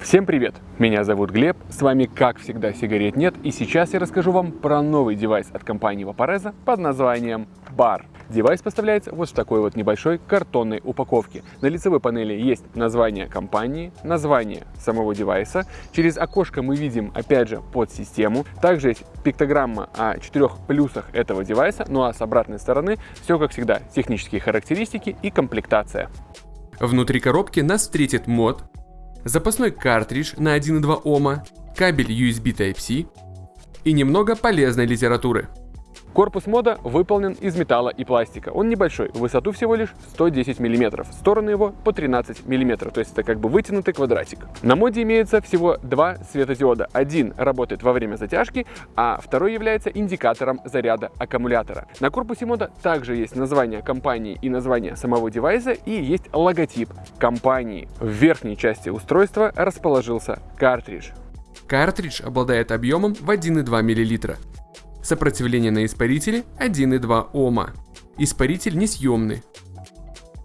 Всем привет! Меня зовут Глеб, с вами как всегда сигарет нет и сейчас я расскажу вам про новый девайс от компании Vaporesso под названием Barr. Девайс поставляется вот в такой вот небольшой картонной упаковке. На лицевой панели есть название компании, название самого девайса. Через окошко мы видим, опять же, pod систему. Также есть пиктограмма о четырех плюсах этого девайса. Ну а с обратной стороны все, как всегда, технические характеристики и комплектация. Внутри коробки нас встретит мод, запасной картридж на 1,2 Ома, кабель USB Type-C и немного полезной литературы. Корпус мода выполнен из металла и пластика. Он небольшой, в высоту всего лишь 110 мм, стороны его по 13 мм, то есть это как бы вытянутый квадратик. На моде имеется всего два светодиода. Один работает во время затяжки, а второй является индикатором заряда аккумулятора. На корпусе мода также есть название компании и название самого девайса и есть логотип компании. В верхней части устройства расположился картридж. Картридж обладает объемом в 1,2 мл. Сопротивление на испарителе 1,2 Ома. Испаритель несъемный.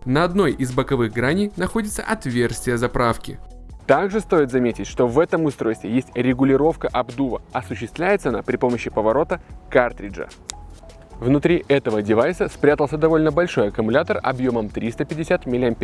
На одной из боковых граней находится отверстие заправки. Также стоит заметить, что в этом устройстве есть регулировка обдува. Осуществляется она при помощи поворота картриджа. Внутри этого девайса спрятался довольно большой аккумулятор объемом 350 мАч.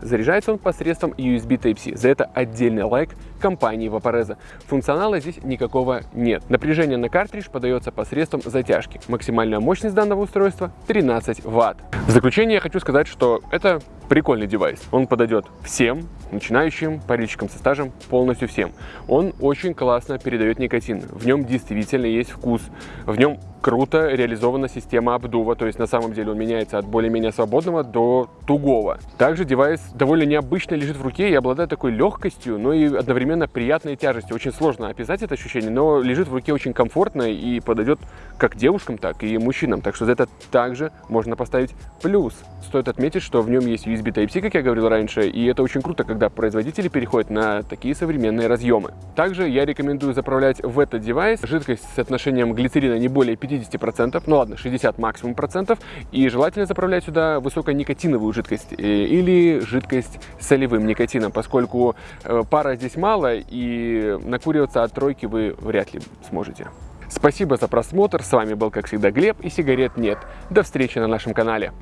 Заряжается он посредством USB Type-C. За это отдельный лайк компании Vaporeza. Функционала здесь никакого нет. Напряжение на картридж подается посредством затяжки. Максимальная мощность данного устройства 13 Вт. В заключение я хочу сказать, что это прикольный девайс. Он подойдет всем, начинающим, парильщикам со стажем, полностью всем. Он очень классно передает никотин. В нем действительно есть вкус. В нем круто реализована система обдува, то есть на самом деле он меняется от более-менее свободного до тугого. Также девайс довольно необычно лежит в руке и обладает такой легкостью, но и одновременно приятной тяжестью. Очень сложно описать это ощущение, но лежит в руке очень комфортно и подойдет как девушкам, так и мужчинам. Так что за это также можно поставить плюс. Стоит отметить, что в нем есть USB Type-C, как я говорил раньше, и это очень круто, когда производители переходят на такие современные разъемы. Также я рекомендую заправлять в этот девайс жидкость с отношением глицерина не более 50 50%, ну ладно, 60 максимум процентов, и желательно заправлять сюда высоконикотиновую жидкость э, или жидкость с солевым никотином, поскольку э, пара здесь мало, и накуриваться от тройки вы вряд ли сможете. Спасибо за просмотр, с вами был как всегда Глеб и сигарет нет. До встречи на нашем канале.